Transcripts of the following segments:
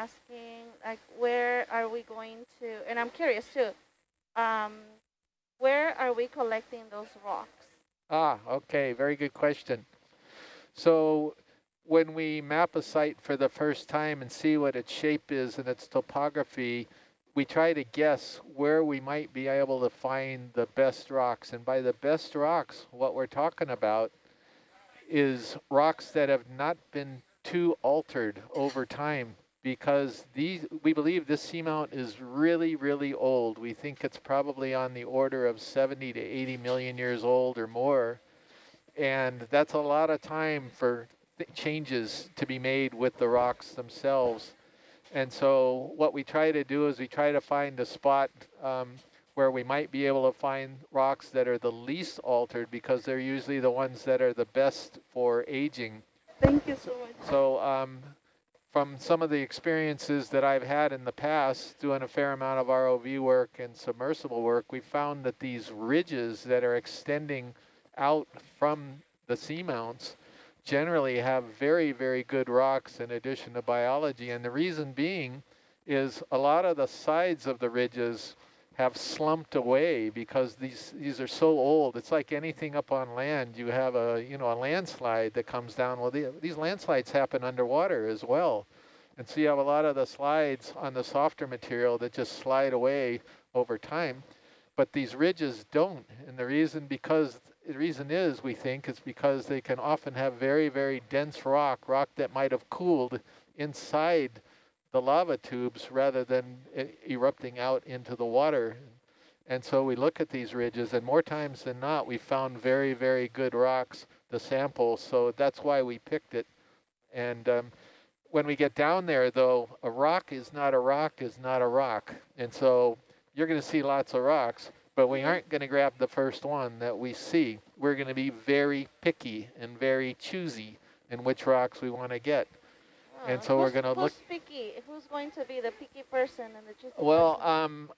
asking, like, where are we going to, and I'm curious too, um, where are we collecting those rocks? Ah, okay, very good question. So when we map a site for the first time and see what its shape is and its topography, we try to guess where we might be able to find the best rocks. And by the best rocks, what we're talking about is rocks that have not been too altered over time because these we believe this seamount is really, really old. We think it's probably on the order of 70 to 80 million years old or more. And that's a lot of time for changes to be made with the rocks themselves. And so what we try to do is we try to find a spot um, where we might be able to find rocks that are the least altered because they're usually the ones that are the best for aging. Thank you so much. So um, from some of the experiences that I've had in the past doing a fair amount of ROV work and submersible work, we found that these ridges that are extending out from the seamounts generally have very, very good rocks in addition to biology. And the reason being is a lot of the sides of the ridges have slumped away because these these are so old. It's like anything up on land. You have a you know a landslide that comes down. Well, the, these landslides happen underwater as well, and so you have a lot of the slides on the softer material that just slide away over time, but these ridges don't. And the reason because the reason is, we think, is because they can often have very, very dense rock, rock that might have cooled inside the lava tubes rather than erupting out into the water. And so we look at these ridges, and more times than not, we found very, very good rocks to sample. So that's why we picked it. And um, when we get down there, though, a rock is not a rock is not a rock. And so you're going to see lots of rocks but we aren't going to grab the first one that we see. We're going to be very picky and very choosy in which rocks we want to get. Uh, and so we're going to look. Who's picky? Who's going to be the picky person and the choosy Well, um,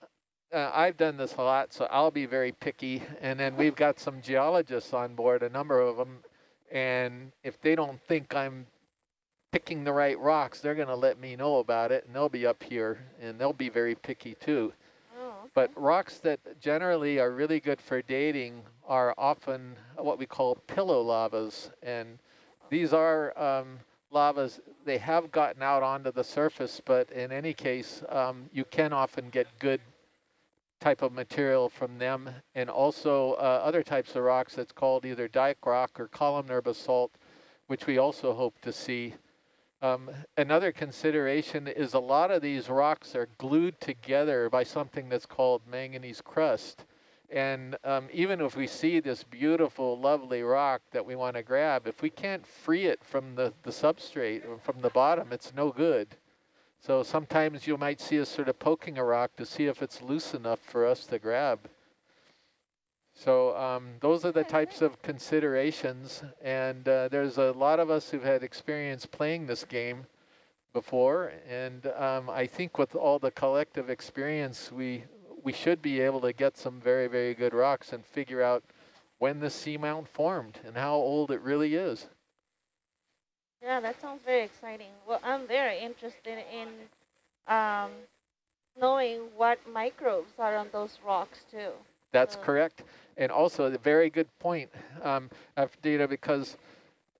uh, I've done this a lot, so I'll be very picky. And then we've got some geologists on board, a number of them. And if they don't think I'm picking the right rocks, they're going to let me know about it, and they'll be up here, and they'll be very picky too. But rocks that generally are really good for dating are often what we call pillow lavas. And these are um, lavas, they have gotten out onto the surface, but in any case, um, you can often get good type of material from them. And also uh, other types of rocks that's called either dike rock or columnar basalt, which we also hope to see. Um, another consideration is a lot of these rocks are glued together by something that's called manganese crust. And um, even if we see this beautiful, lovely rock that we want to grab, if we can't free it from the, the substrate or from the bottom, it's no good. So sometimes you might see us sort of poking a rock to see if it's loose enough for us to grab. So um, those are the types of considerations, and uh, there's a lot of us who've had experience playing this game before, and um, I think with all the collective experience, we we should be able to get some very, very good rocks and figure out when the seamount formed and how old it really is. Yeah, that sounds very exciting. Well, I'm very interested in um, knowing what microbes are on those rocks too. That's correct. And also a very good point, um, Data, because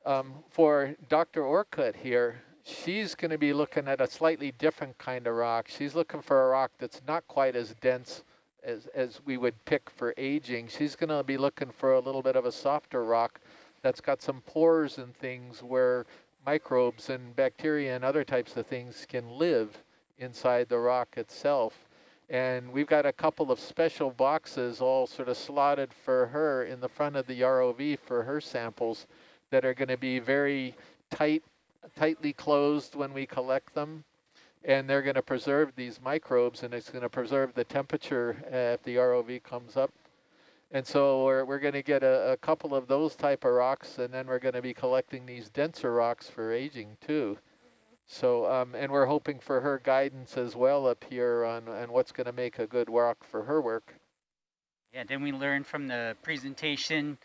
um, for Dr. Orcutt here, she's going to be looking at a slightly different kind of rock. She's looking for a rock that's not quite as dense as, as we would pick for aging. She's going to be looking for a little bit of a softer rock that's got some pores and things where microbes and bacteria and other types of things can live inside the rock itself. And we've got a couple of special boxes all sort of slotted for her in the front of the ROV for her samples that are going to be very tight, tightly closed when we collect them. And they're going to preserve these microbes and it's going to preserve the temperature if the ROV comes up. And so we're, we're going to get a, a couple of those type of rocks and then we're going to be collecting these denser rocks for aging too. So, um, and we're hoping for her guidance as well up here on, on what's going to make a good rock for her work. Yeah, then we learned from the presentation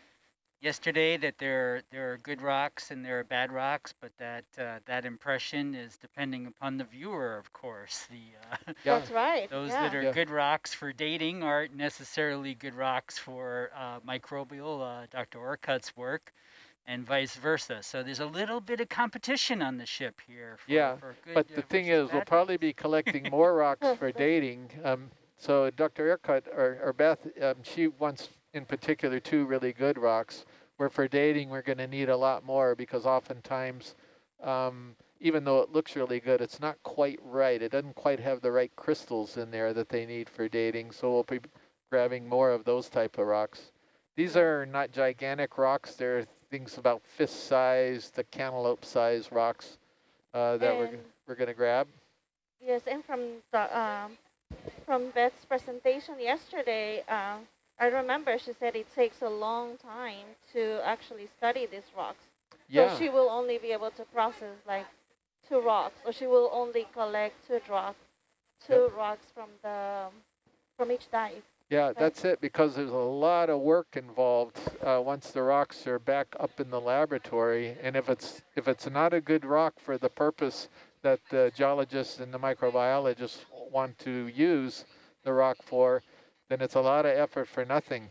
yesterday that there there are good rocks and there are bad rocks, but that uh, that impression is depending upon the viewer, of course. The uh, Yeah. That's right. those yeah. that are Yeah. good rocks for dating aren't necessarily good rocks for uh, microbial, uh, Dr. Orcutt's work, and vice versa. So there's a little bit of competition on the ship here. For, Yeah, for good, But uh, the thing is, we'll probably be collecting more rocks for dating. Um, so Dr. Orcutt or, or Beth, um, she wants in particular two really good rocks. Where for dating, we're going to need a lot more because oftentimes, um, even though it looks really good, it's not quite right. It doesn't quite have the right crystals in there that they need for dating. So we'll be grabbing more of those type of rocks. These are not gigantic rocks. They're things about fist size, the cantaloupe size rocks uh, that we're, we're going to grab. Yes, and from the um, from Beth's presentation yesterday, um, I remember she said it takes a long time to actually study these rocks. Yeah, So she will only be able to process like two rocks, or she will only collect two rocks, two rocks from the from each dive. yeah, that's it because there's a lot of work involved uh, once the rocks are back up in the laboratory. And if it's if it's not a good rock for the purpose that the geologists and the microbiologists want to use the rock for, then it's a lot of effort for nothing.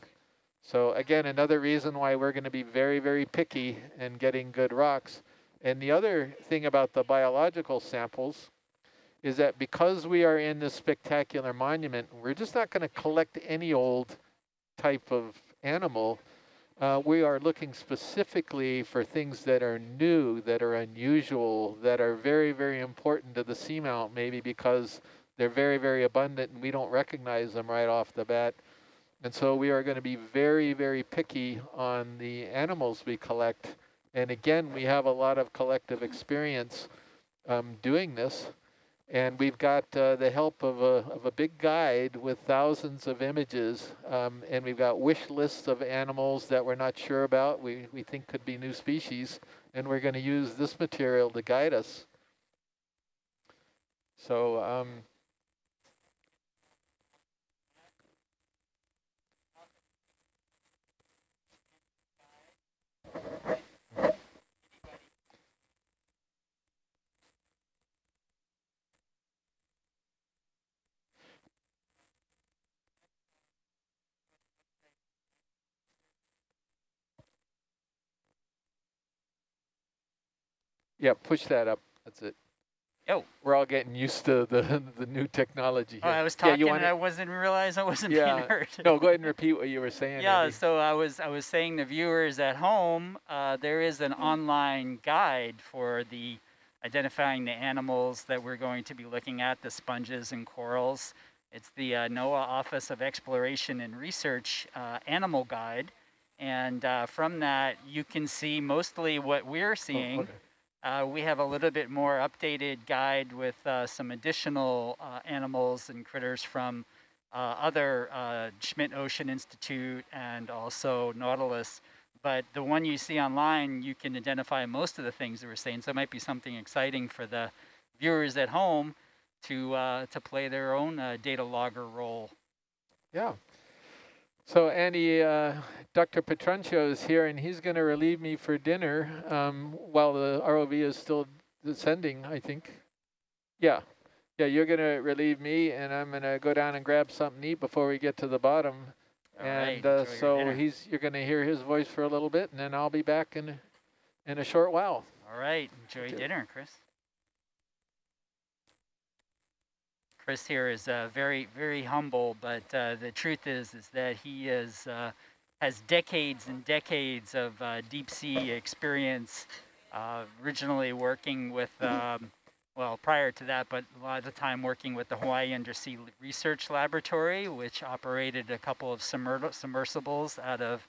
So again, another reason why we're going to be very, very picky in getting good rocks. And the other thing about the biological samples is that because we are in this spectacular monument, we're just not going to collect any old type of animal. Uh, we are looking specifically for things that are new, that are unusual, that are very, very important to the seamount, maybe because they're very, very abundant and we don't recognize them right off the bat. And so we are going to be very, very picky on the animals we collect. And again, we have a lot of collective experience um, doing this. And we've got uh, the help of a, of a big guide with thousands of images. Um, and we've got wish lists of animals that we're not sure about, we, we think could be new species. And we're going to use this material to guide us. So um, yeah, push that up. That's it. Oh, We're all getting used to the the new technology Oh, here. I was Yeah, talking you and I wasn't realize I wasn't Yeah, being heard. No, go ahead and repeat what you were saying. Yeah, Andy. so I was I was saying the viewers at home, uh, there is an online guide for the identifying the animals that we're going to be looking at, the sponges and corals. It's the uh, NOAA Office of Exploration and Research uh, Animal Guide, and uh, from that you can see mostly what we're Oh, seeing. okay. Uh, we have a little bit more updated guide with uh, some additional uh, animals and critters from uh, other uh, Schmidt Ocean Institute and also Nautilus. But the one you see online, you can identify most of the things that we're saying. So it might be something exciting for the viewers at home to uh, to play their own data logger role. Yeah. So Andy, uh, Dr. Petrancio is here, and he's going to relieve me for dinner um, while the ROV is still descending, I think. Yeah. Yeah, you're going to relieve me, and I'm going to go down and grab something to eat before we get to the bottom. All right, and uh, so dinner. he's you're going to hear his voice for a little bit, and then I'll be back in in a short while. All right, enjoy dinner, Chris. Chris here is uh, very, very humble, but uh, the truth is, is that he is uh, has decades and decades of uh, deep sea experience. Uh, originally working with, um, well, prior to that, but a lot of the time working with the Hawaii Undersea Research Laboratory, which operated a couple of submer- submersibles out of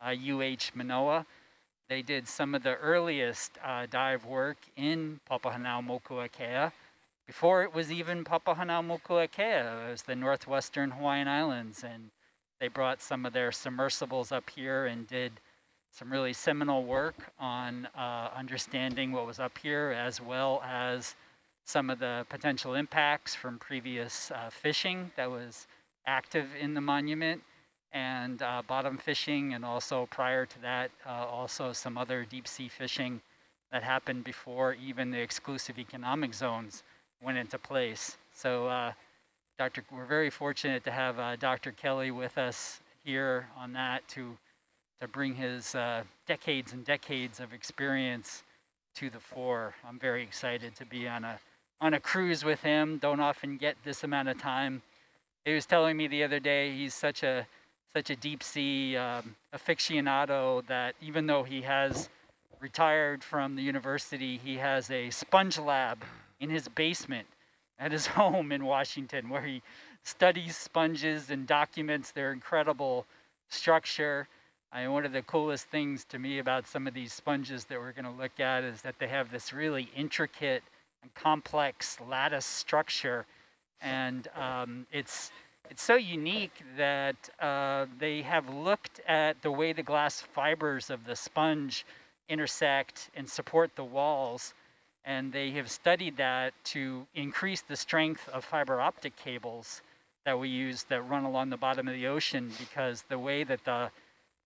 uh, UH Manoa. They did some of the earliest uh, dive work in Papahanaumokuakea before it was even Papahanaumokuakea. It was the northwestern Hawaiian Islands, and they brought some of their submersibles up here and did some really seminal work on uh, understanding what was up here, as well as some of the potential impacts from previous uh, fishing that was active in the monument. and uh, bottom fishing, and also prior to that, uh, also some other deep sea fishing that happened before even the exclusive economic zones went into place. So, uh, Dr. We're very fortunate to have uh, Dr. Kelley with us here on that to to bring his uh, decades and decades of experience to the fore. I'm very excited to be on a on a cruise with him. Don't often get this amount of time. He was telling me the other day he's such a such a deep sea um, aficionado that even though he has retired from the university, he has a sponge lab in his basement at his home in Washington where he studies sponges and documents their incredible structure. I mean, one of the coolest things to me about some of these sponges that we're going to look at is that they have this really intricate and complex lattice structure, and um, it's it's so unique that uh, they have looked at the way the glass fibers of the sponge intersect and support the walls, and they have studied that to increase the strength of fiber optic cables that we use that run along the bottom of the ocean because the way that the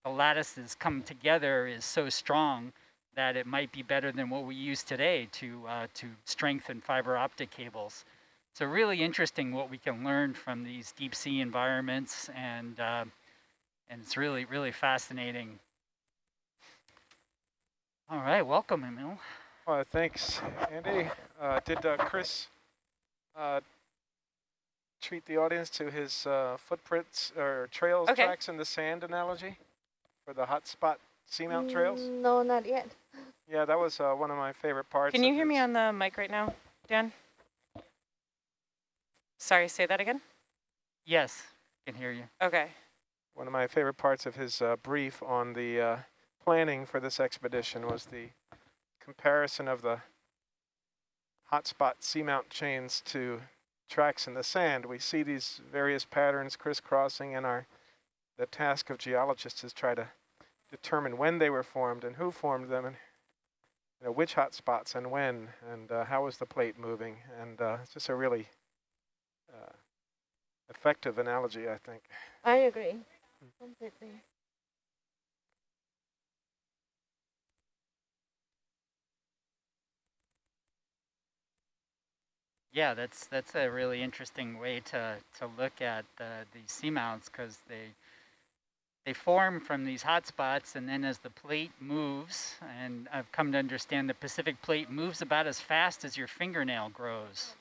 the lattices come together is so strong that it might be better than what we use today to, uh, to strengthen fiber optic cables. So really interesting what we can learn from these deep sea environments and, uh, and it's really, really fascinating. All right, welcome, Emil. Uh, thanks, Andy. Uh, did uh, Chris uh, treat the audience to his uh, footprints or trails, Okay. tracks in the sand analogy for the hotspot seamount trails? Mm, No, not yet. Yeah, that was uh, one of my favorite parts. Can you of hear me on the mic right now, Dan? Sorry, say that again? Yes, can hear you. Okay. One of my favorite parts of his uh, brief on the uh, planning for this expedition was the comparison of the hotspot seamount chains to tracks in the sand. We see these various patterns crisscrossing and our the task of geologists is try to determine when they were formed and who formed them and you know, which hotspots and when and uh, how was the plate moving and uh, it's just a really uh, effective analogy I think. I agree completely. Yeah, that's that's a really interesting way to to look at the these seamounts because they they form from these hot spots, and then as the plate moves, and I've come to understand the Pacific plate moves about as fast as your fingernail grows.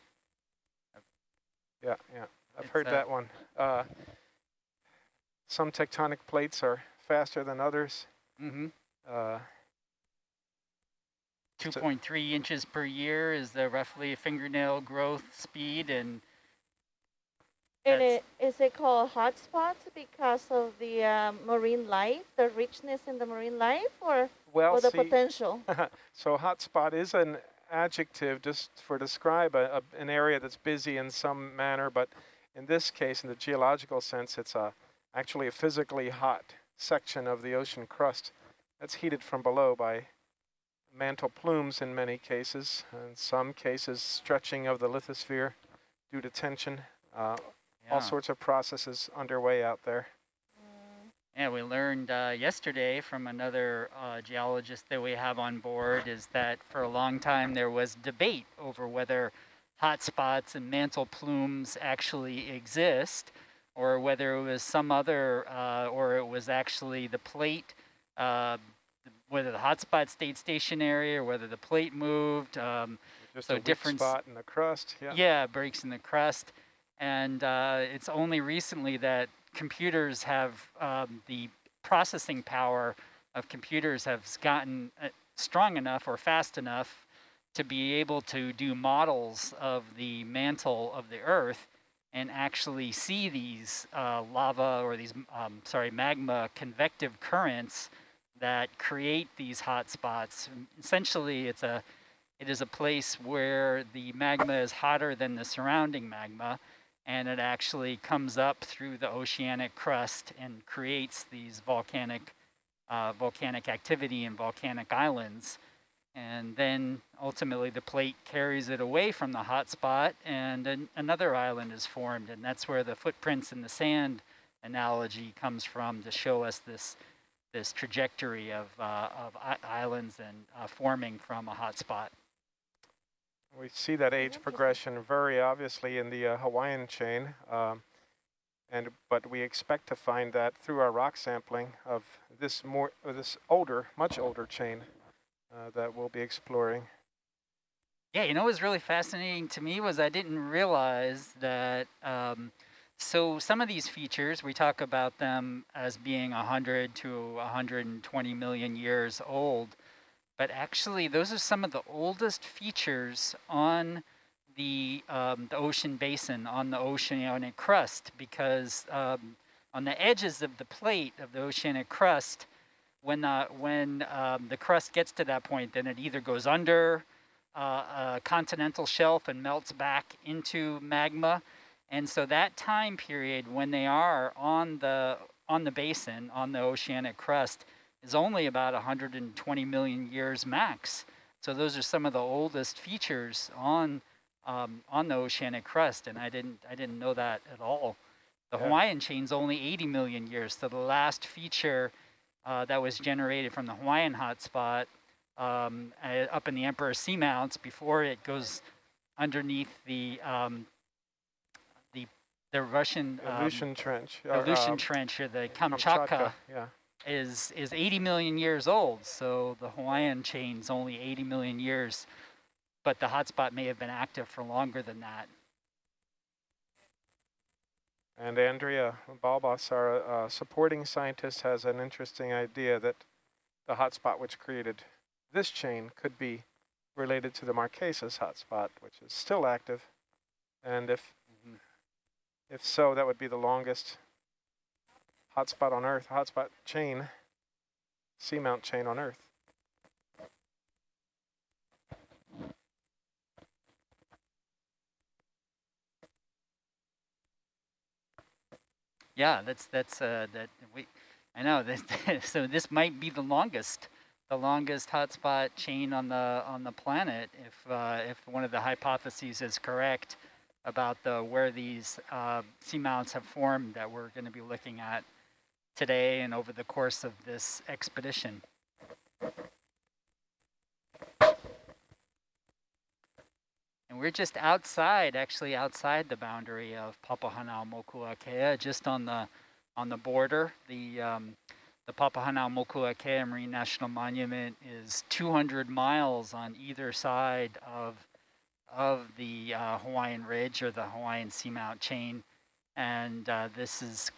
Yeah, yeah, I've It's, heard that one. Uh, some tectonic plates are faster than others. Mm-hmm. Uh, So- 2.3 inches per year is the roughly fingernail growth speed, and And it, is it called hotspots because of the um, marine life, the richness in the marine life, or, well, or the see, potential? so hotspot is an adjective just for describe a, a, an area that's busy in some manner, but in this case, in the geological sense, it's a actually a physically hot section of the ocean crust that's heated from below by mantle plumes in many cases, in some cases stretching of the lithosphere due to tension. Uh, yeah. all sorts of processes underway out there. Mm, Yeah, we learned uh, yesterday from another uh, geologist that we have on board is that for a long time there was debate over whether hotspots and mantle plumes actually exist or whether it was some other, uh, or it was actually the plate, uh, whether the hotspot stayed stationary or whether the plate moved. Um, Just So a weak difference- spot in the crust. Yeah. yeah, breaks in the crust. And uh, it's only recently that computers have um, the processing power of computers have gotten uh, strong enough or fast enough to be able to do models of the mantle of the Earth and actually see these uh, lava or these, um, sorry, magma convective currents that create these hot spots. Essentially, it's a it is a place where the magma is hotter than the surrounding magma, and it actually comes up through the oceanic crust and creates these volcanic, uh, volcanic activity and volcanic islands. And then ultimately the plate carries it away from the hot spot, and an, another island is formed, and that's where the footprints in the sand analogy comes from to show us this this trajectory of, uh, of islands and uh, forming from a hotspot. We see that age progression very obviously in the uh, Hawaiian chain, um, and but we expect to find that through our rock sampling of this more this older, much older chain uh, that we'll be exploring. Yeah, you know what was really fascinating to me was I didn't realize that um, so some of these features, we talk about them as being 100 to 120 million years old, but actually those are some of the oldest features on the, um, the ocean basin, on the oceanic crust, because um, on the edges of the plate of the oceanic crust, when, uh, when um, the crust gets to that point, then it either goes under uh, a continental shelf and melts back into magma, and so that time period when they are on the on the basin, on the oceanic crust, is only about 120 million years max. So those are some of the oldest features on um, on the oceanic crust, and I didn't I didn't know that at all. The yeah. Hawaiian chain's only 80 million years. So the last feature uh, that was generated from the Hawaiian hotspot um, uh, up in the Emperor Seamounts before it goes underneath the um, the Russian Aleutian um, Trench, or, Aleutian uh, Trench, or the Kamchatka, Kamchatka, yeah. is is 80 million years old. So the Hawaiian chain's only 80 million years, but the hotspot may have been active for longer than that. And Andrea Balbas, our uh, supporting scientist, has an interesting idea that the hotspot which created this chain could be related to the Marquesas hotspot, which is still active. And if if so, that would be the longest hotspot on Earth, hotspot chain, seamount chain on Earth. Yeah, that's that's uh, that we. I know that. so this might be the longest, the longest hotspot chain on the on the planet if uh, if one of the hypotheses is correct about the where these uh, seamounts have formed that we're going to be looking at today and over the course of this expedition. And we're just outside, actually outside the boundary of Papahanaumokuakea, just on the on the border. The um, the Papahanaumokuakea Marine National Monument is 200 miles on either side of of the uh, Hawaiian Ridge or the Hawaiian Seamount chain. And uh, this is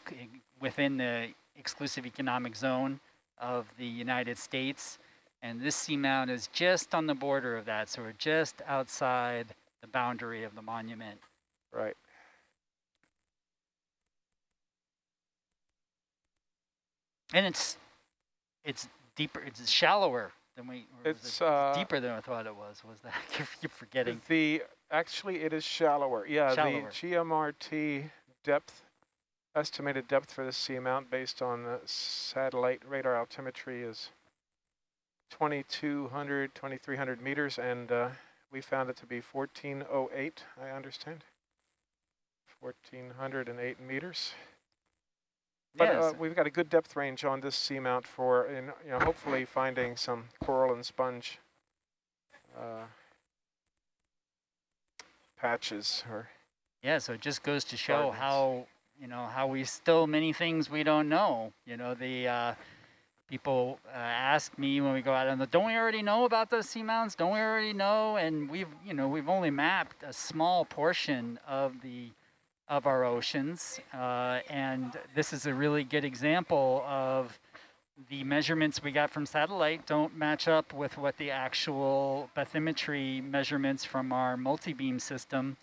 within the exclusive economic zone of the United States. And this seamount is just on the border of that. So we're just outside the boundary of the monument. Right. And it's it's deeper, it's shallower than we. It's it uh, deeper than I thought it was. Was that? I keep forgetting. The actually it is shallower. Yeah, shallower. the GMRT depth estimated depth for the seamount based on the satellite radar altimetry is 2,200, 2,300 meters, and uh, we found it to be 1408, I understand. 1,408 meters. But yes. uh, we've got a good depth range on this seamount for, in, you know, hopefully finding some coral and sponge uh, patches or. Yeah, so it just goes to show gardens. how you know how we still many things we don't know. You know the uh, people uh, ask me when we go out on the, don't we already know about those seamounts? Don't we already know? And we've you know we've only mapped a small portion of the of our oceans. Uh, and this is a really good example of the measurements we got from satellite don't match up with what the actual bathymetry measurements from our multi-beam system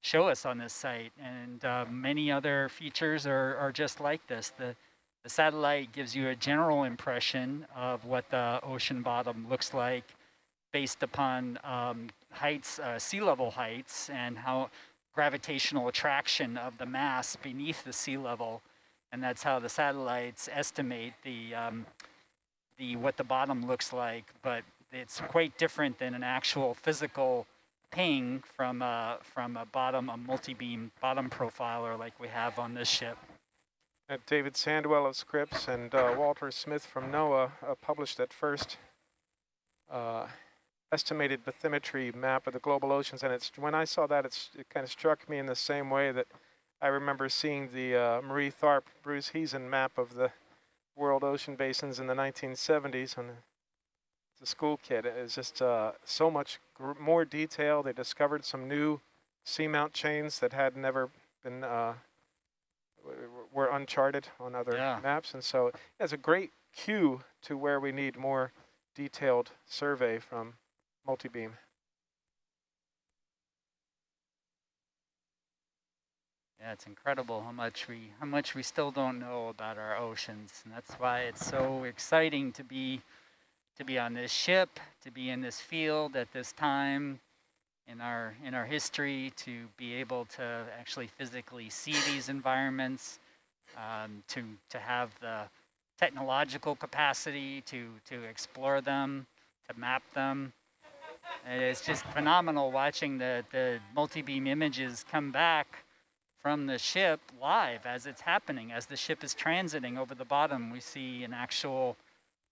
show us on this site. And uh, many other features are, are just like this. The, the satellite gives you a general impression of what the ocean bottom looks like based upon um, heights, uh, sea level heights, and how gravitational attraction of the mass beneath the sea level. And that's how the satellites estimate the, um, the what the bottom looks like. But it's quite different than an actual physical ping from a, from a bottom, a multi-beam bottom profiler like we have on this ship. Uh, David Sandwell of Scripps and uh, Walter Smith from NOAA uh, published that first uh, estimated bathymetry map of the global oceans. And it's when I saw that, it's, it kind of struck me in the same way that I remember seeing the uh, Marie Tharp, Bruce Heezen map of the world ocean basins in the 1970s when a school kid. It was just uh, so much more detail. They discovered some new seamount chains that had never been uh, were uncharted on other Yeah. maps, and so it's a great cue to where we need more detailed survey from multi-beam. Yeah, it's incredible how much we how much we still don't know about our oceans, and that's why it's so exciting to be to be on this ship, to be in this field at this time in our in our history, to be able to actually physically see these environments, um, to to have the technological capacity to to explore them, to map them. And it's just phenomenal watching the the multi-beam images come back from the ship live as it's happening. As the ship is transiting over the bottom, we see an actual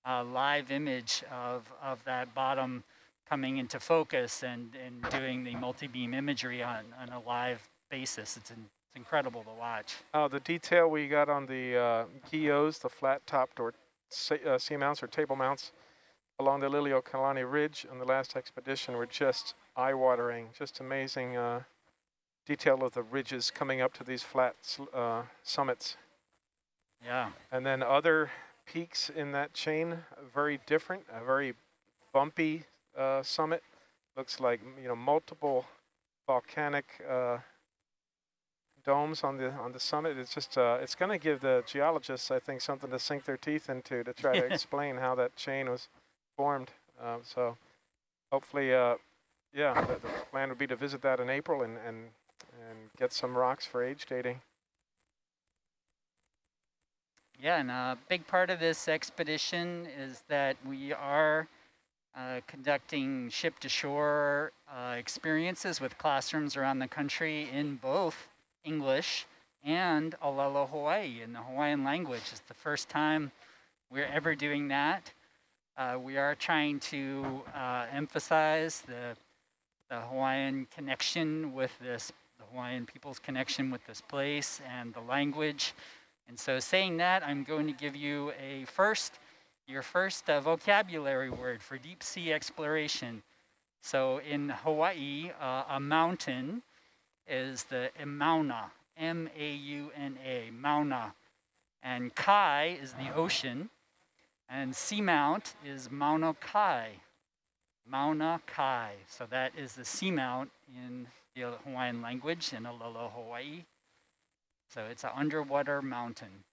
uh, live image of, of that bottom coming into focus and, and doing the multi-beam imagery on, on a live basis. It's, in, it's incredible to watch. Oh, the detail we got on the uh, the flat-topped or sa- uh, seamounts or table mounts along the Liliuokalani Ridge on the last expedition were just eye-watering, just amazing uh, detail of the ridges coming up to these flat uh, summits. Yeah, And then other peaks in that chain, very different, a very bumpy uh, summit. Looks like, you know, multiple volcanic uh, domes on the on the summit. It's just, uh, it's going to give the geologists, I think, something to sink their teeth into to try to explain how that chain was formed. Uh, so hopefully, uh, yeah, the, the plan would be to visit that in April and, and, and get some rocks for age dating. yeah, and a big part of this expedition is that we are uh, conducting ship-to-shore uh, experiences with classrooms around the country in both English and Olelo Hawaii in the Hawaiian language. It's the first time we're ever doing that. Uh, we are trying to uh, emphasize the, the Hawaiian connection with this, the Hawaiian people's connection with this place and the language. And so saying that, I'm going to give you a first, your first uh, vocabulary word for deep sea exploration. So in Hawaii, uh, a mountain is the Mauna, M-A-U-N-A, Mauna. And Kai is the ocean, and seamount is Mauna Kai, Mauna Kai. So that is the seamount in the Hawaiian language in Olelo, Hawaii. So it's an underwater mountain.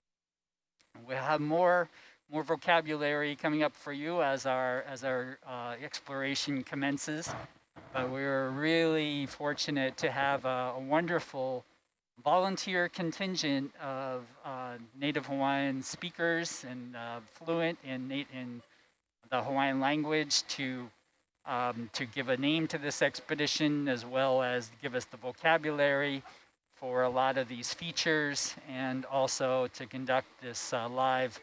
We'll have more more vocabulary coming up for you as our as our uh, exploration commences. But we're really fortunate to have a, a wonderful volunteer contingent of uh, Native Hawaiian speakers and uh, fluent in in the Hawaiian language to um, to give a name to this expedition as well as give us the vocabulary for a lot of these features and also to conduct this uh, live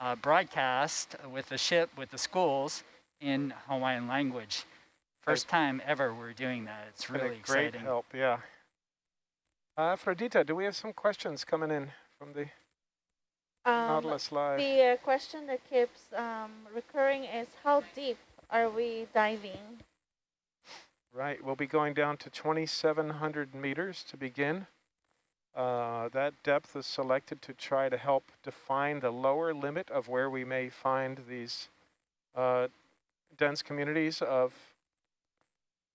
uh, broadcast with the ship, with the schools in Hawaiian language. First time ever we're doing that. It's really great exciting. help, yeah. Afrodita, do we have some questions coming in from the Um, Nautilus Live? the uh, question that keeps um, recurring is how deep are we diving? Right, we'll be going down to 2,700 meters to begin. Uh, that depth is selected to try to help define the lower limit of where we may find these uh, dense communities of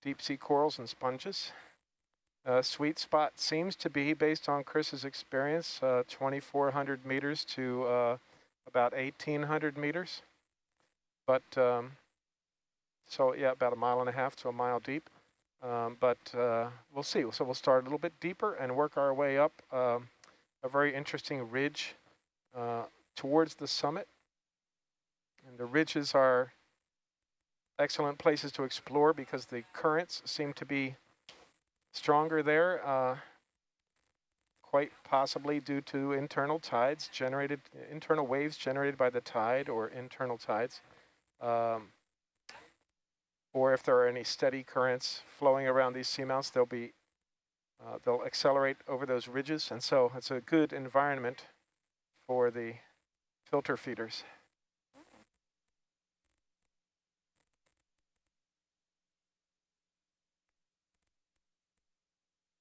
deep sea corals and sponges. Uh, sweet spot seems to be, based on Chris's experience, uh, 2,400 meters to uh, about 1,800 meters. But um, so yeah, about a mile and a half to a mile deep. Um, but uh, we'll see. So we'll start a little bit deeper and work our way up um, a very interesting ridge uh, towards the summit. And the ridges are excellent places to explore because the currents seem to be stronger there. Uh, quite possibly due to internal tides generated, internal waves generated by the tide or internal tides. Um, or if there are any steady currents flowing around these seamounts, they'll be uh, they'll accelerate over those ridges, and so it's a good environment for the filter feeders.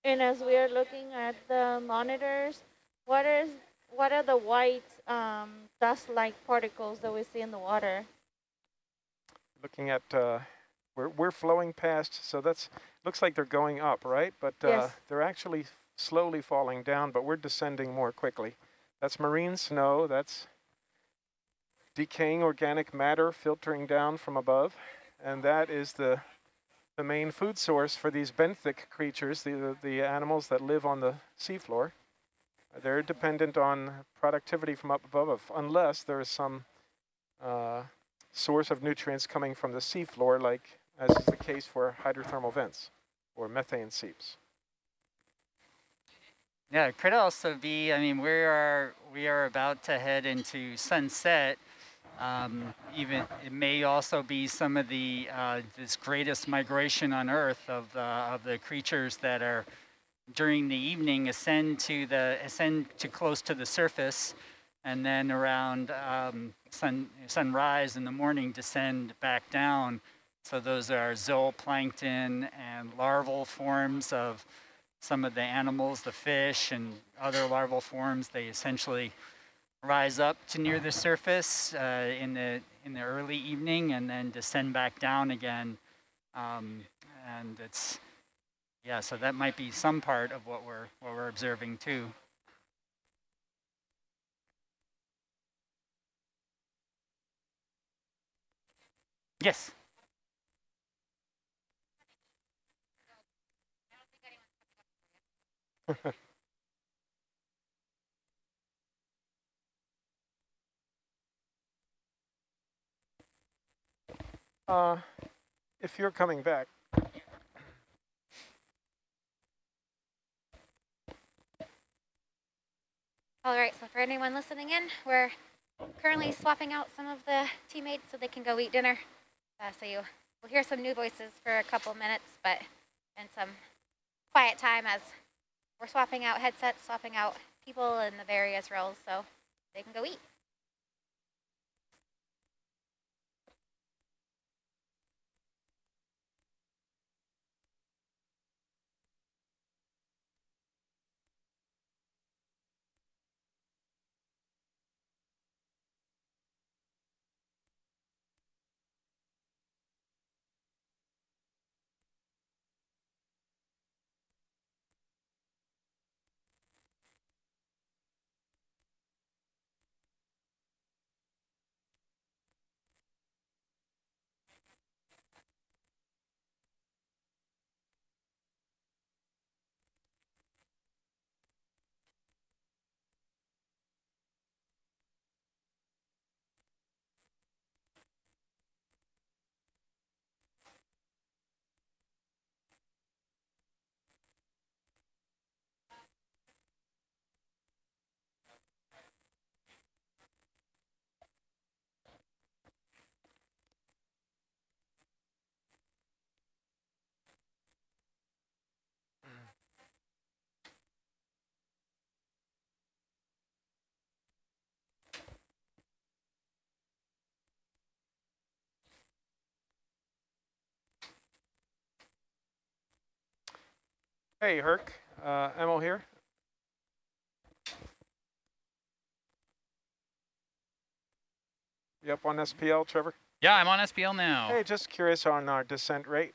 And as we are looking at the monitors, what is what are the white um, dust-like particles that we see in the water? Looking at, uh, we're, we're flowing past, so that's, looks like they're going up, right? But uh, Yes. they're actually slowly falling down, but we're descending more quickly. That's marine snow, that's decaying organic matter filtering down from above, and that is the the main food source for these benthic creatures, the, the, animals that live on the seafloor. They're dependent on productivity from up above, unless there is some uh, source of nutrients coming from the seafloor, like as is the case for hydrothermal vents or methane seeps. Yeah, it could also be. I mean, we are we are about to head into sunset. Um, even it may also be some of the uh, this greatest migration on Earth of the of the creatures that are during the evening ascend to the ascend to close to the surface, and then around um, sun sunrise in the morning descend back down. So those are zooplankton and larval forms of some of the animals, the fish and other larval forms. They essentially rise up to near the surface uh, in the in the early evening and then descend back down again. Um, and it's yeah, so that might be some part of what we're what we're observing too. Yes. Uh, if you're coming back, All right, so for anyone listening in, we're currently swapping out some of the teammates so they can go eat dinner. Uh, so you will hear some new voices for a couple minutes, but and some quiet time as we're swapping out headsets, swapping out people in the various roles so they can go eat. Hey Herc, uh, Emil here. You up on SPL, Trevor? Yeah, I'm on SPL now. Hey, just curious on our descent rate,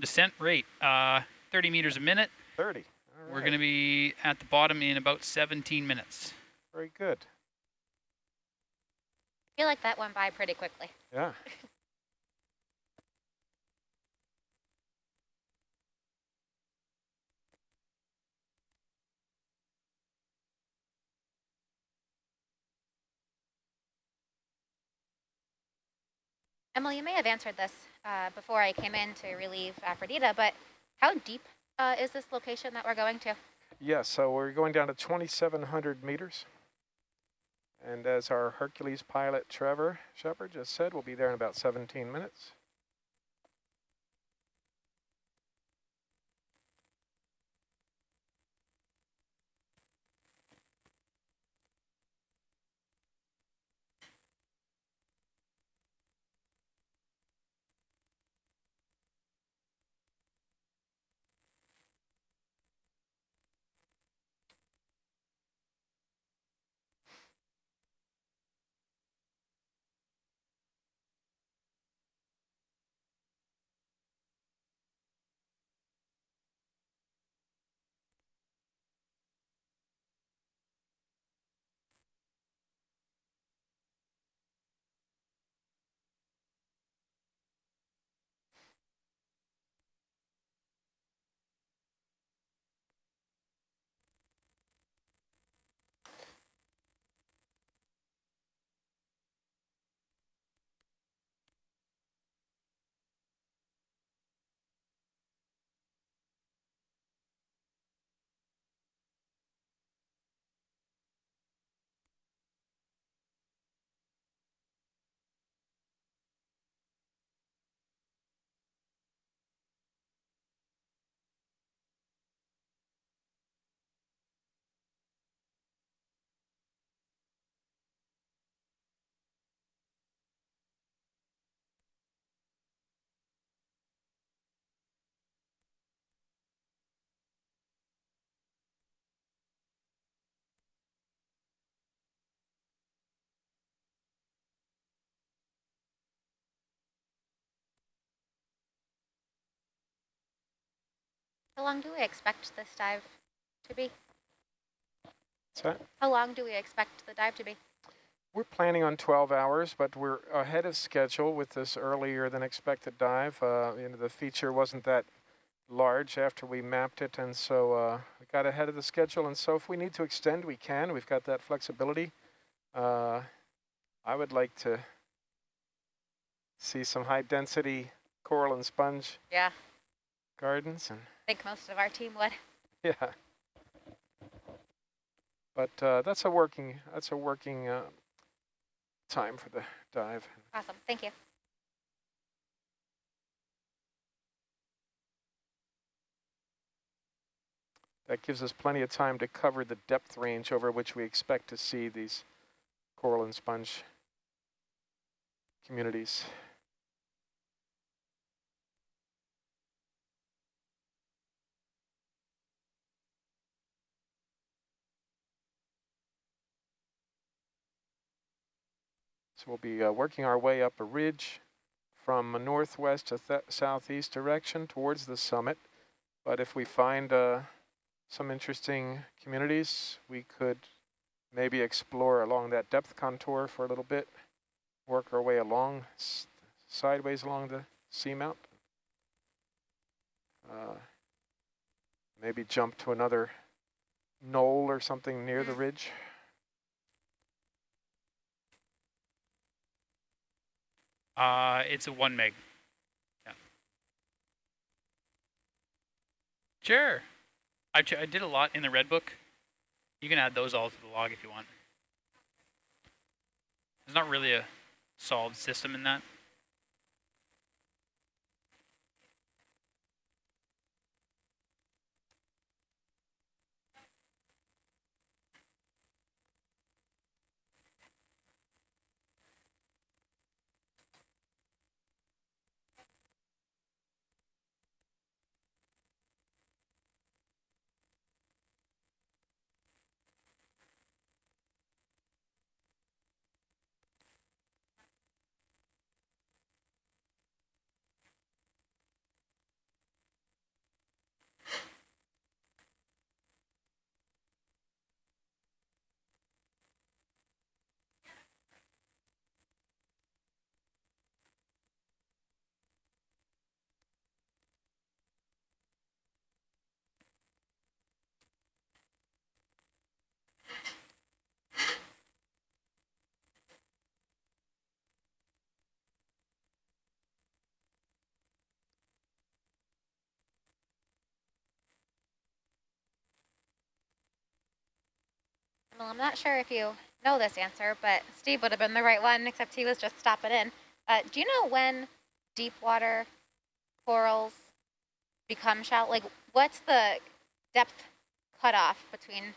Descent rate, uh, 30 meters a minute. 30. All We're going to be at the bottom in about 17 minutes. Very good. I feel like that went by pretty quickly. Yeah. Emily, you may have answered this uh, before I came in to relieve Aphrodita, but how deep uh, is this location that we're going to? Yes, so we're going down to 2,700 meters. And as our Hercules pilot, Trevor Shepard, just said, we'll be there in about 17 minutes. How long do we expect this dive to be? So How long do we expect the dive to be? we're planning on 12 hours, but we're ahead of schedule with this earlier than expected dive. Uh, you know, the feature wasn't that large after we mapped it, and so uh, we got ahead of the schedule. And so if we need to extend, we can. We've got that flexibility. Uh, I would like to see some high density coral and sponge Yeah, gardens and I think most of our team would. yeah. But uh, that's a working that's a working uh, time for the dive. Awesome, thank you. That gives us plenty of time to cover the depth range over which we expect to see these coral and sponge communities. So we'll be uh, working our way up a ridge from a northwest to th southeast direction towards the summit. But if we find uh, some interesting communities, we could maybe explore along that depth contour for a little bit, work our way along, sideways along the seamount. Uh, maybe jump to another knoll or something near the ridge. Uh, it's a one meg. Yeah. Sure. I, I did a lot in the red book. You can add those all to the log if you want. There's not really a solved system in that. Well, I'm not sure if you know this answer, but Steve would have been the right one, except he was just stopping in. Uh, do you know when deep water corals become shallow? Like, what's the depth cutoff between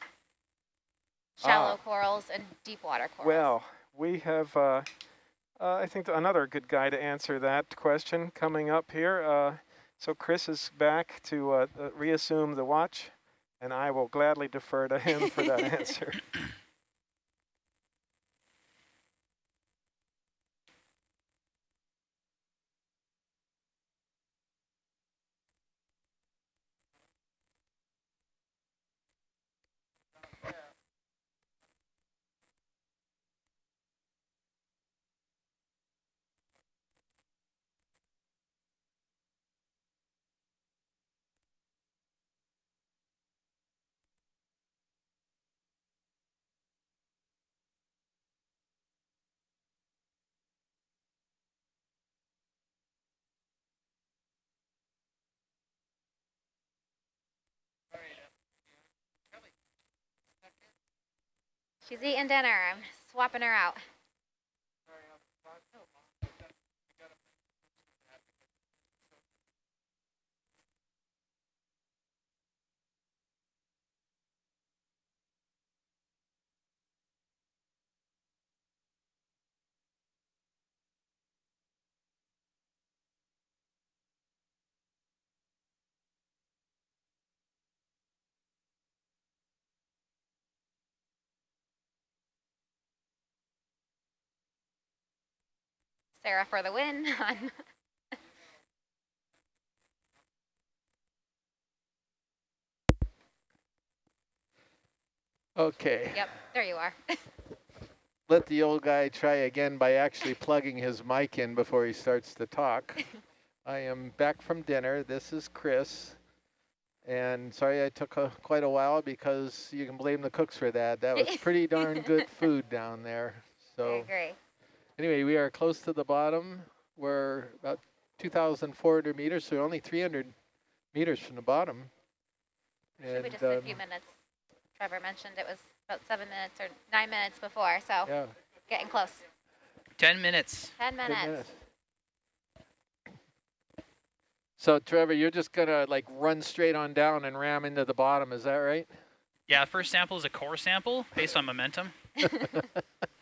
shallow Ah. corals and deep water corals? Well, we have, uh, uh, I think another good guy to answer that question coming up here. Uh, so Chris is back to uh, uh, reassume the watch, and I will gladly defer to him for that answer. She's eating dinner. I'm swapping her out. Sarah for the win on Okay. Yep, there you are. Let the old guy try again by actually plugging his mic in before he starts to talk. I am back from dinner. This is Chris. And sorry I took a, quite a while because you can blame the cooks for that. That was pretty darn good food down there. So I agree. Anyway, we are close to the bottom. We're about 2,400 meters, so only 300 meters from the bottom. Should be And, just a um, few minutes. Trevor mentioned it was about seven minutes or nine minutes before, so yeah, getting close. 10 minutes. Ten good minutes. minutes. So Trevor, you're just gonna like run straight on down and ram into the bottom, is that right? Yeah, first sample is a core sample based on momentum.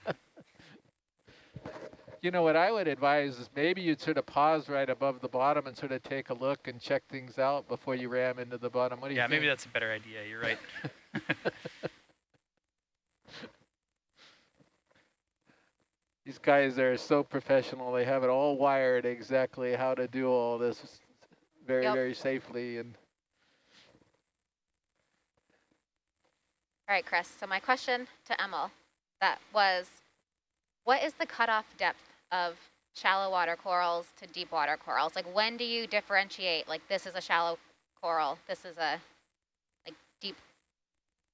You know what I would advise is maybe you'd sort of pause right above the bottom and sort of take a look and check things out before you ram into the bottom. What do you Yeah, think? maybe that's a better idea. You're right. These guys are so professional. They have it all wired exactly how to do all this very, Yep. very safely. And All right, Chris. So my question to Emil, that was, what is the cutoff depth of shallow water corals to deep water corals? Like, when do you differentiate? Like, this is a shallow coral. This is a like deep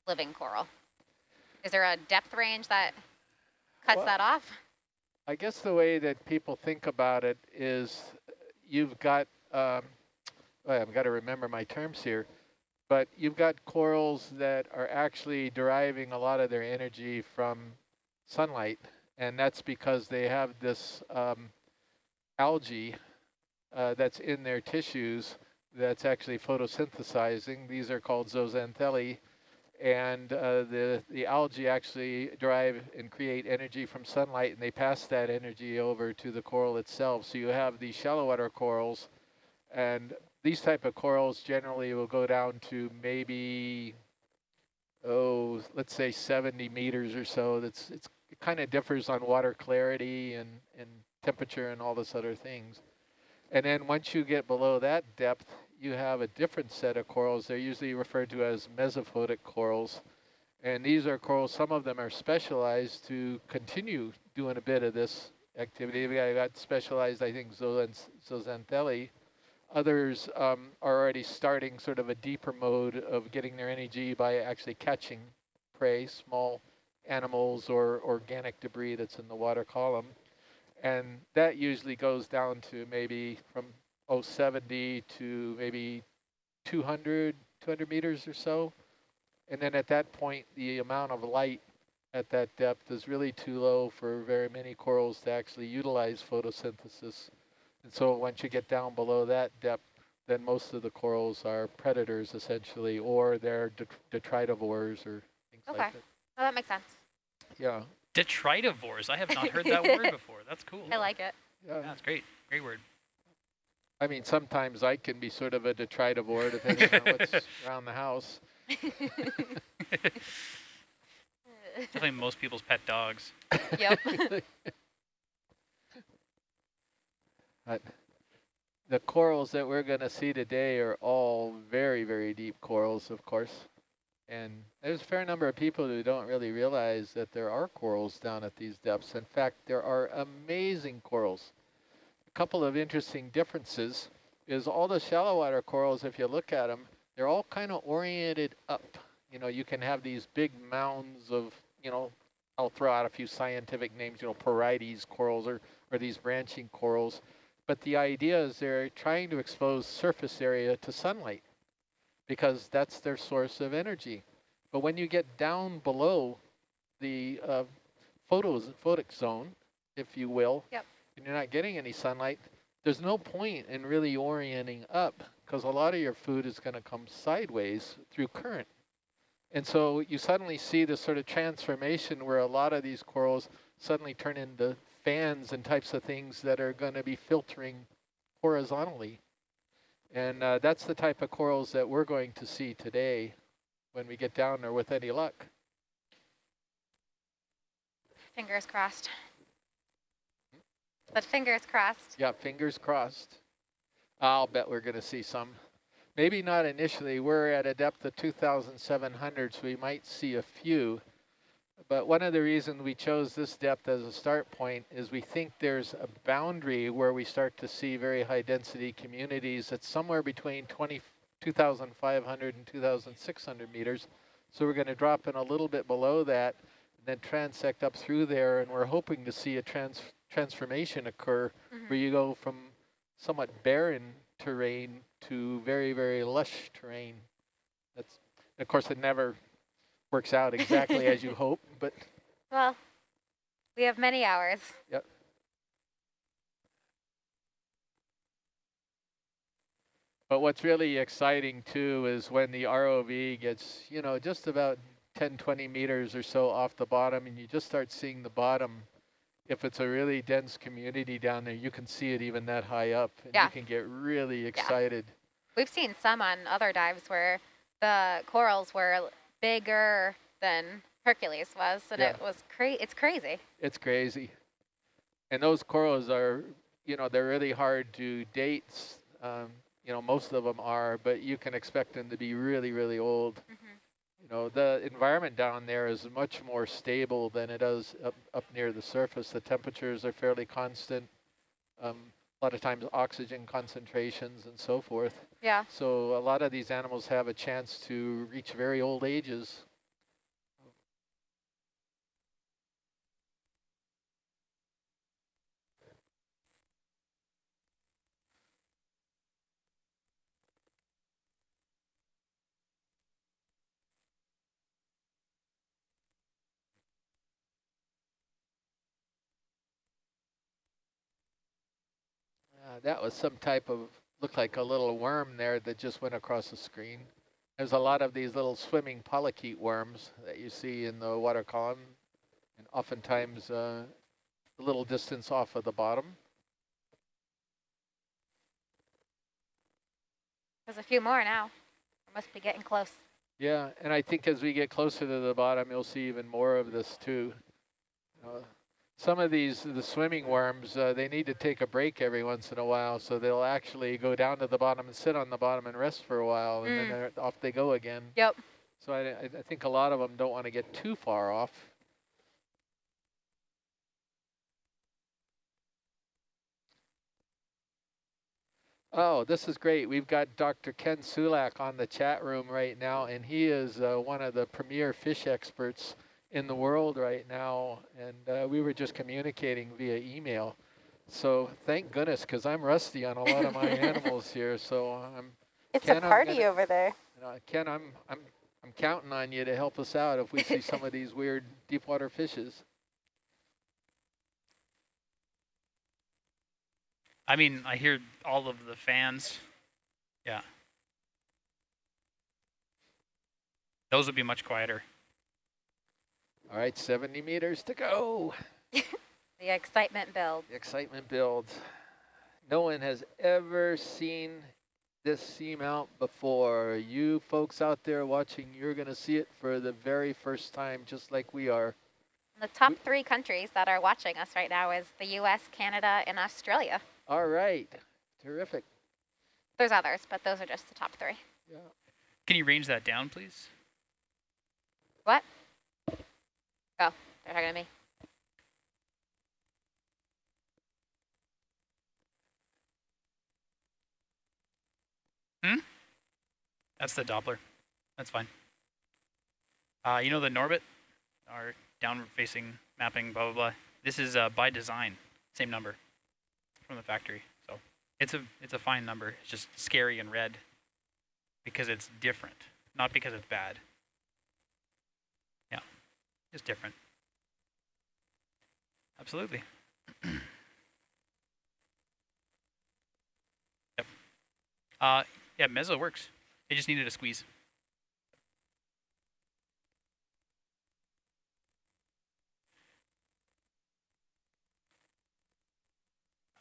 living coral. Is there a depth range that cuts Well- that off? I guess the way that people think about it is you've got, um, well, I've got to remember my terms here, but you've got corals that are actually deriving a lot of their energy from sunlight, and that's because they have this um, algae uh, that's in their tissues that's actually photosynthesizing. These are called zooxanthellae, and uh, the the algae actually drive and create energy from sunlight, and they pass that energy over to the coral itself. So you have these shallow water corals, and these type of corals generally will go down to maybe oh, let's say 70 meters or so. That's it's it kind of differs on water clarity and and temperature and all this other things. And then once you get below that depth, you have a different set of corals. They're usually referred to as mesophotic corals. And these are corals, some of them are specialized to continue doing a bit of this activity. We got, specialized, I think, zooxan- zooxanthellae. Others um, are already starting sort of a deeper mode of getting their energy by actually catching prey, small animals or organic debris that's in the water column. And that usually goes down to maybe from oh, 70 to maybe 200, 200 meters or so. And then at that point, the amount of light at that depth is really too low for very many corals to actually utilize photosynthesis. And so once you get down below that depth, then most of the corals are predators essentially, or they're detritivores or things Okay. like that. Oh, that makes sense. Yeah, Detritivores. I have not heard that word before. That's cool. I like it. yeah. That's great. Great word. I mean, sometimes I can be sort of a detritivore depending on what's around the house. Definitely most people's pet dogs. yep. But the corals that we're going to see today are all very, very deep corals, of course. And there's a fair number of people who don't really realize that there are corals down at these depths. In fact, there are amazing corals. A couple of interesting differences is all the shallow water corals, if you look at them, they're all kind of oriented up. You know, you can have these big mounds of, you know, I'll throw out a few scientific names, you know, Porites corals or, or these branching corals. But the idea is they're trying to expose surface area to sunlight because that's their source of energy. But when you get down below the uh, photos, photic zone, if you will, Yep. and you're not getting any sunlight, there's no point in really orienting up because a lot of your food is going to come sideways through current. And so you suddenly see this sort of transformation where a lot of these corals suddenly turn into fans and types of things that are going to be filtering horizontally. And uh, that's the type of corals that we're going to see today when we get down there with any luck. fingers crossed. But fingers crossed. Yeah, fingers crossed. I'll bet we're going to see some. Maybe not initially. We're at a depth of 2,700, so we might see a few. But one of the reasons we chose this depth as a start point is we think there's a boundary where we start to see very high density communities that's somewhere between 20, 2,500 and 2,600 meters. So we're going to drop in a little bit below that, and then transect up through there, and we're hoping to see a trans transformation occur Mhm. where you go from somewhat barren terrain to very, very lush terrain. That's, of course, it never works out exactly as you hope, but Well, we have many hours. Yep. But what's really exciting too is when the ROV gets, you know, just about 10, 20 meters or so off the bottom and you just start seeing the bottom. If it's a really dense community down there, you can see it even that high up and Yeah. you can get really excited. Yeah. We've seen some on other dives where the corals were bigger than Hercules was, and Yeah. it was cra- It's crazy. It's crazy. And those corals are, you know, they're really hard to date. Um, you know, most of them are, but you can expect them to be really, really old. Mhm. You know, the environment down there is much more stable than it is up, up near the surface. The temperatures are fairly constant. Um, a lot of times oxygen concentrations and so forth. Yeah. So a lot of these animals have a chance to reach very old ages. Uh, that was some type of, looked like a little worm there that just went across the screen. There's a lot of these little swimming polychaete worms that you see in the water column, and oftentimes uh, a little distance off of the bottom. There's a few more now. Must be getting close. Yeah, and I think as we get closer to the bottom, you'll see even more of this too. Uh, some of these, the swimming worms, uh, they need to take a break every once in a while, so they'll actually go down to the bottom and sit on the bottom and rest for a while, and Mm. then they're, off they go again. Yep. So I, I I think a lot of them don't want to get too far off. Oh, this is great. We've got Dr. Ken Sulak on the chat room right now, and he is uh, one of the premier fish experts in the world right now. And uh, we were just communicating via email. So thank goodness, because I'm rusty on a lot of my animals here. So I'm It's Ken, a I'm party gonna- over there. uh, Ken, I'm I'm I'm counting on you to help us out if we see some of these weird deep water fishes. I mean, I hear all of the fans. Yeah. Those would be much quieter. All right, 70 meters to go. The excitement builds. The excitement builds. No one has ever seen this seamount before. You folks out there watching, you're going to see it for the very first time, just like we are. The top three countries that are watching us right now is the U.S., Canada, and Australia. All right, terrific. There's others, but those are just the top three. Yeah. Can you range that down, please? What? Oh, they're talking to me. Hmm? That's the Doppler. That's fine. Uh, you know the Norbit, our down-facing mapping, blah, blah, blah. This is uh, by design, same number from the factory. So it's a, it's a fine number. It's just scary and red because it's different, not because it's bad. It's different. Absolutely. yep. Uh, yeah, Mezzo works. It just needed a squeeze.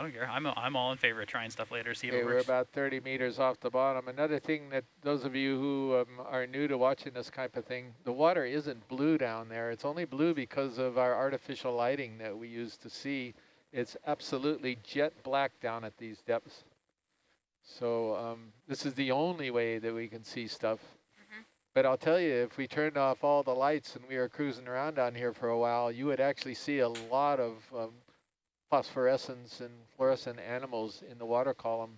I don't care. I'm, I'm all in favor of trying stuff later, see if Okay, it we're about 30 meters off the bottom. Another thing that those of you who um, are new to watching this type of thing, the water isn't blue down there. It's only blue because of our artificial lighting that we use to see. It's absolutely jet black down at these depths. So um, this is the only way that we can see stuff. Mhm. But I'll tell you, if we turned off all the lights and we were cruising around down here for a while, you would actually see a lot of um, phosphorescence and fluorescent animals in the water column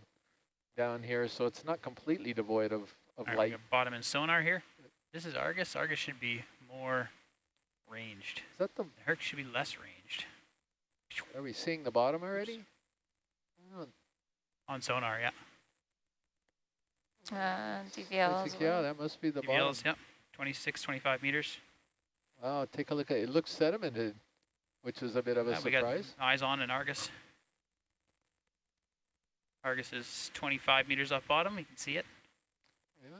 down here. So it's not completely devoid of, of All right, we light. bottom and sonar here. This is Argus. Argus should be more ranged. Is that the, Herc should be less ranged. are we seeing the bottom already? Oh, On sonar, yeah. Uh, DVLs. yeah, that must be the bottom. DVLs, yep. 26, 25 meters. Wow, take a look at it. It looks sedimented, which is a bit of a Yeah, we got surprise. eyes on in Argus. Argus is 25 meters off bottom. You can see it. Yeah.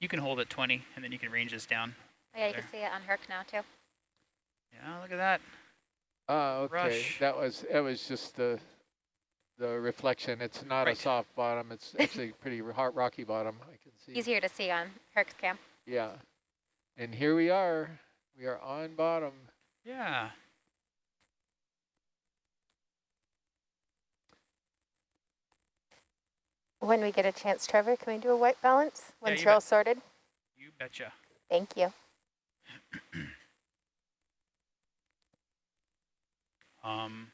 You can hold at 20, and then you can range this down. Oh, yeah, you There. can see it on Herc now too. Yeah, look at that. Ah, okay. Rush. That was that was just the the reflection. It's not a soft bottom. It's actually pretty hard rocky bottom. I can see. Easier to see on Herc's cam. Yeah. And here we are. We are on bottom. Yeah. When we get a chance, Trevor, can we do a white balance once you you're all sorted? You betcha. Thank you. Um,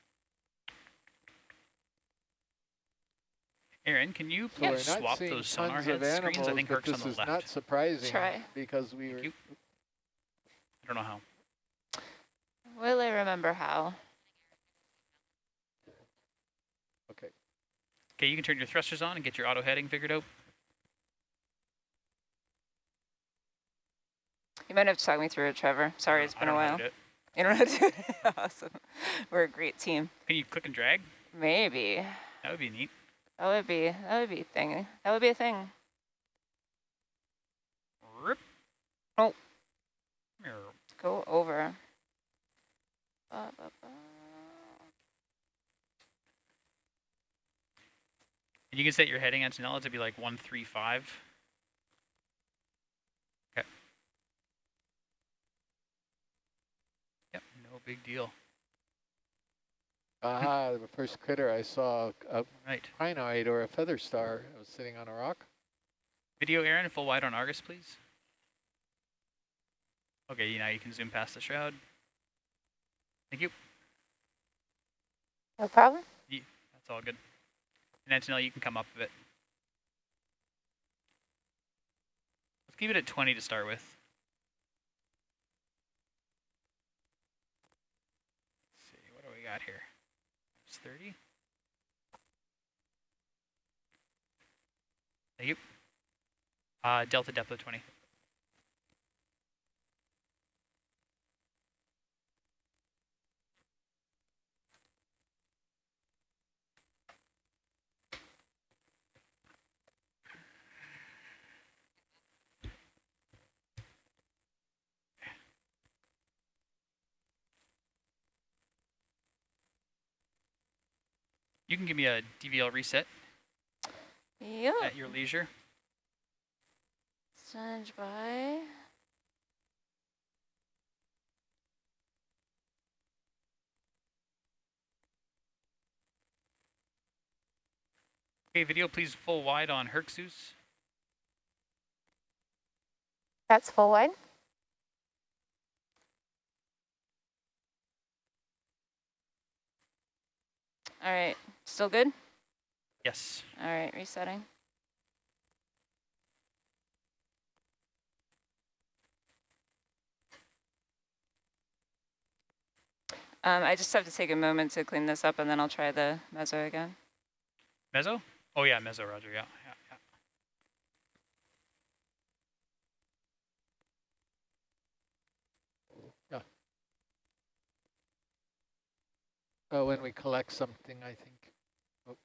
Aaron, can you So please not swap those sonar tons head of screens? animals, I think Herc's on this is not surprising Try. because we were you. I don't know how. Will I remember how? Okay, you can turn your thrusters on and get your auto heading figured out. You might have to talk me through it, Trevor. Sorry, I it's been I a while. to do it. You don't know how to do it? awesome. We're a great team. Can you click and drag? Maybe. That would be neat. That would be that would be a thing. That would be a thing. Rip. Oh. Go over. Ba, ba, ba. And you can set your heading Antonella to be like 135. Okay. Yep, no big deal. Aha, the first critter I saw, uh, a Right. crinoid or a feather star, I was sitting on a rock. Video, Aaron, full wide on Argus, please. Okay, now you can zoom past the shroud. Thank you. No problem. That's all good. And Antonella, you can come up a bit. Let's keep it at 20 to start with. Let's see, what do we got here? It's 30. Thank you. Uh, delta depth of 20. You can give me a DVL reset Yep. at your leisure. Stand by. Okay, video please full wide on Herxus. That's full wide. All right. Still good? Yes. All right. Resetting. Um, I just have to take a moment to clean this up and then I'll try the mezzo again. Mezzo? Oh yeah, Mezzo, Roger, yeah, yeah, yeah. Uh, when we collect something, I think. Oh.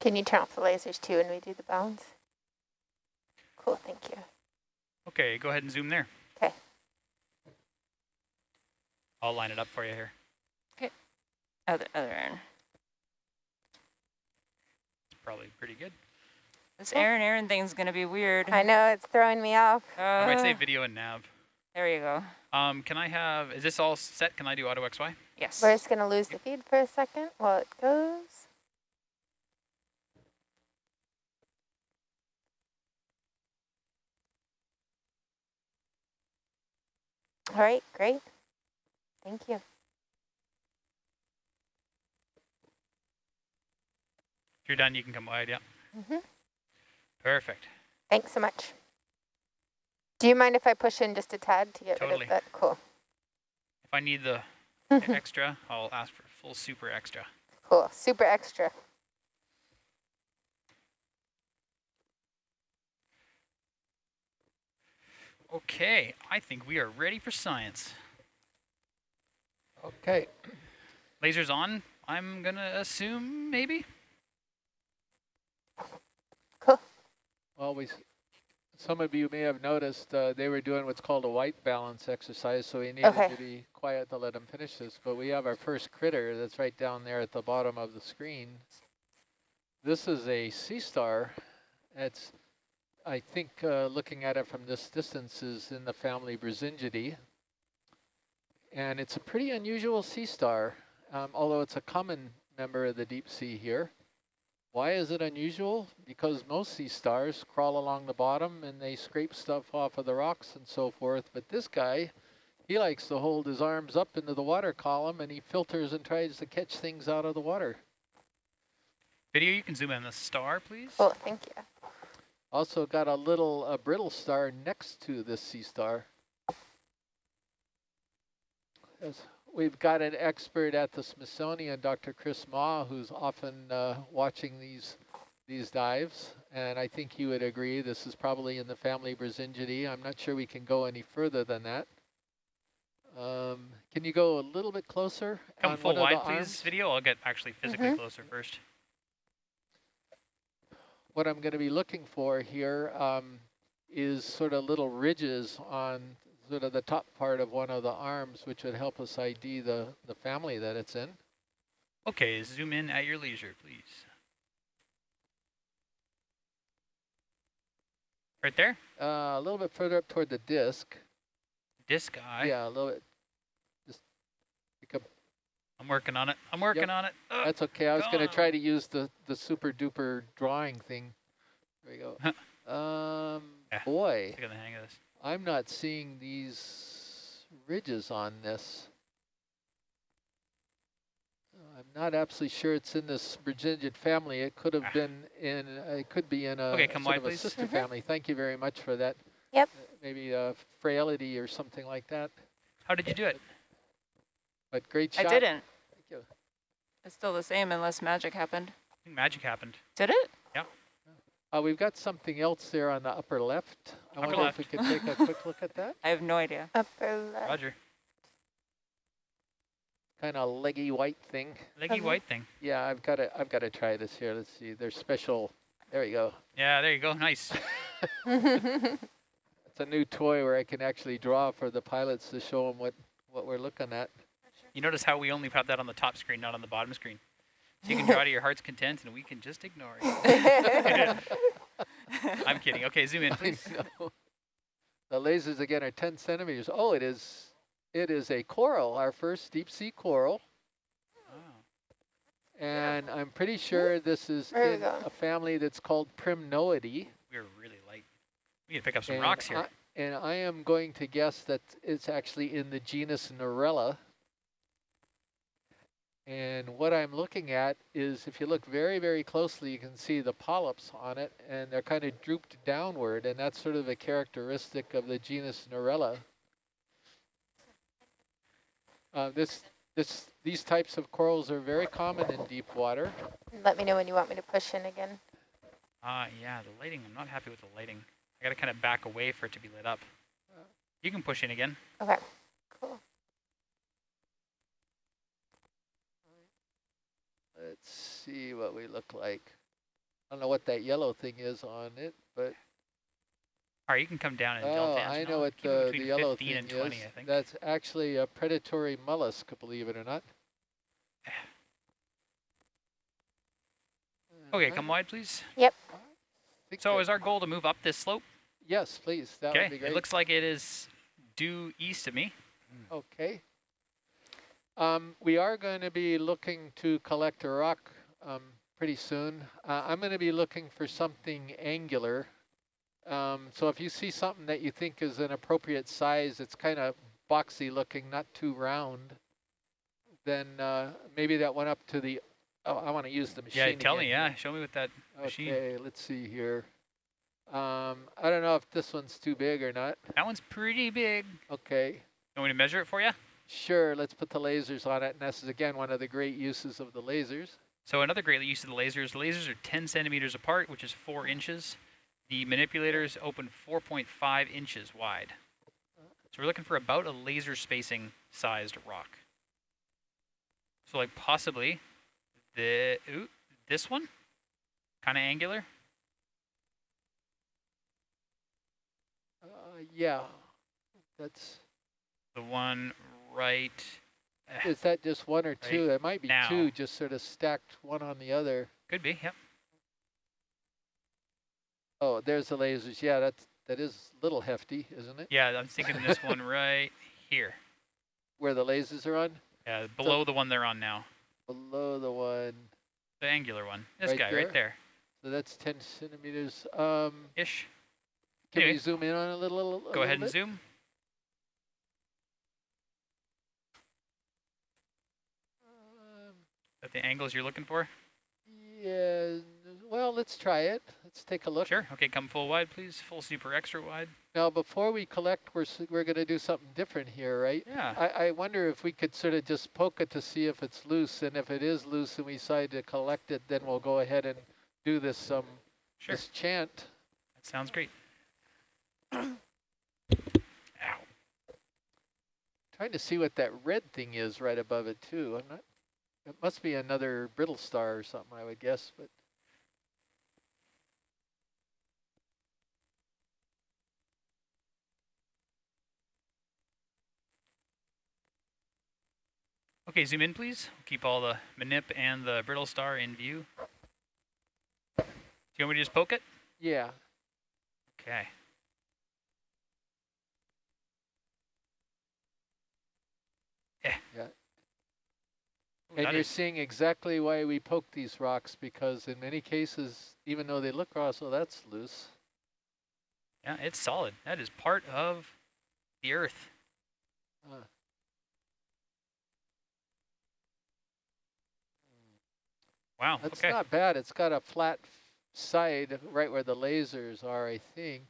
Can you turn off the lasers too when we do the bounds? Cool, thank you. Okay, go ahead and zoom there. Okay. I'll line it up for you here. Okay. Other, other Aaron. It's probably pretty good. This Aaron Aaron thing's going to be weird. I know, it's throwing me off. I might say Uh, video and nav. there you go. Um, can I have, is this all set? Can I do auto XY? Yes. We're just gonna lose the feed for a second while it goes. All right, great. Thank you. If you're done, you can come wide, yeah. hmm Perfect. Thanks so much. Do you mind if I push in just a tad to get rid of that? Cool. If I need the extra, I'll ask for full super extra. cool. Super extra. Okay, I think we are ready for science. Okay. Lasers on, I'm gonna assume, maybe? Well, we, some of you may have noticed uh, they were doing what's called a white balance exercise, so we needed Okay. to be quiet to let them finish this. But we have our first critter that's right down there at the bottom of the screen. This is a sea star. It's, I think, uh, looking at it from this distance, is in the family Brisingidae. And it's a pretty unusual sea star, um, although it's a common member of the deep sea here. Why is it unusual? Because most sea stars crawl along the bottom and they scrape stuff off of the rocks and so forth. But this guy, he likes to hold his arms up into the water column and he filters and tries to catch things out of the water. Video, you can zoom in the star, please. Oh, thank you. Also got a little uh, brittle star next to this sea star. As we've got an expert at the Smithsonian, Dr. Chris Mah, who's often uh, watching these these dives, and I think he would agree this is probably in the family Brisingidae. I'm not sure we can go any further than that. Um, can you go a little bit closer? Come on full one wide, please, arms? video. I'll get actually physically Mhm. closer first. What I'm going to be looking for here um, is sort of little ridges on sort of the top part of one of the arms, which would help us ID the, the family that it's in. Okay, zoom in at your leisure, please. Right there? Uh, a little bit further up toward the disc. Disc eye. Yeah, a little bit. Just pick up. I'm working on it. I'm working Yep. on it. Ugh. That's okay. I was going to try to use the, the super duper drawing thing. There we go. um, Yeah. boy, Get the hang of this. I'm not seeing these ridges on this. I'm not absolutely sure it's in this Virginian family. It could have Ah. been in, uh, it could be in a Okay, come sort wide, of a please. sister Mhm. family. Thank you very much for that. Yep. Uh, Maybe a frailty or something like that. How did you do it? But great shot. I didn't. Thank you. It's still the same unless magic happened. I think magic happened. Did it? Uh, we've got something else there on the upper left. I Upper wonder if we left. could take a quick look at that. I have no idea. Upper left. Roger. Kind of leggy white thing. Leggy Okay. white thing. Yeah, I've got to, I've got to try this here. Let's see. There's special. There we go. Yeah, there you go. Nice. It's a new toy where I can actually draw for the pilots to show them what, what we're looking at. You notice how we only have that on the top screen, not on the bottom screen. So you can draw to your heart's content, and we can just ignore it. I'm kidding. Okay, zoom in, please. The lasers again are 10 centimeters. Oh, it is, it is a coral, our first deep sea coral. Oh, And I'm pretty sure this is in go. a family that's called Primnoidae. we're really light. We need to pick up some and rocks here. I, and I am going to guess that it's actually in the genus Narella. And what I'm looking at is if you look very, very closely, you can see the polyps on it, and they're kind of drooped downward, and that's sort of a characteristic of the genus Narella. Uh, this, this, these types of corals are very common in deep water. Let me know when you want me to push in again. Ah, yeah, the lighting. I'm not happy with the lighting. I got to kind of back away for it to be lit up. You can push in again. Okay, cool. Let's see what we look like. I don't know what that yellow thing is on it, but All right, you can come down and oh, delta I know what the, the yellow thing and 20, is. I think. That's actually a predatory mollusk, believe it or not. Okay, Uh, come wide, please. Yep. think So is our goal to move up this slope? yes, please. That okay, would be great. it looks like it is due east of me. Okay. Um, we are going to be looking to collect a rock um, pretty soon. Uh, I'm going to be looking for something angular. Um, so if you see something that you think is an appropriate size, it's kind of boxy looking, not too round, then uh, maybe that went up to the, oh, I want to use the machine Yeah, tell me, yeah. Show me with that machine. Okay, let's see here. Um, I don't know if this one's too big or not. That one's pretty big. Okay. You want me to measure it for you? Sure, let's put the lasers on it, and this is again one of the great uses of the lasers. So another great use of the lasers, the lasers are 10 centimeters apart, which is 4 inches. The manipulators open 4.5 inches wide. So we're looking for about a laser spacing sized rock. So like possibly the ooh, this one, kind of angular. Uh, yeah, that's, The one right. Eh, is that just one or two? It might be now. two, just sort of stacked one on the other. Could be, yep. Oh, there's the lasers. Yeah, that's, that is a little hefty, isn't it? Yeah, I'm thinking this one right here. Where the lasers are on, Yeah, below the one they're on now. below the one. The angular one. This Right guy there? right there. So that's 10 centimeters. Um, Ish. can Anyway. we zoom in on a little? a Go little ahead and bit? zoom. That the angles you're looking for? yeah, well, let's try it. Let's take a look. Sure. Okay, come full wide, please. Full super extra wide. Now, before we collect, we're, we're going to do something different here, right? Yeah. I, I wonder if we could sort of just poke it to see if it's loose, and if it is loose and we decide to collect it, then we'll go ahead and do this um Sure. this chant. That sounds great. Ow. Trying to see what that red thing is right above it too. I'm not. It must be another brittle star or something, I would guess. But Okay, zoom in, please. Keep all the manip and the brittle star in view. Do you want me to just poke it? yeah, Okay. Eh. Ooh, and that you're seeing exactly why we poke these rocks because in many cases, even though they look raw, so that's loose. yeah, it's solid. That is part of the earth. Uh, Wow. That's okay. not bad. It's got a flat side right where the lasers are, I think.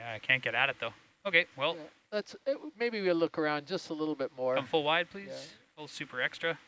Yeah, I can't get at it though. Okay. Well, yeah, let's uh, maybe we'll look around just a little bit more. come full wide, please. Yeah. Full super extra.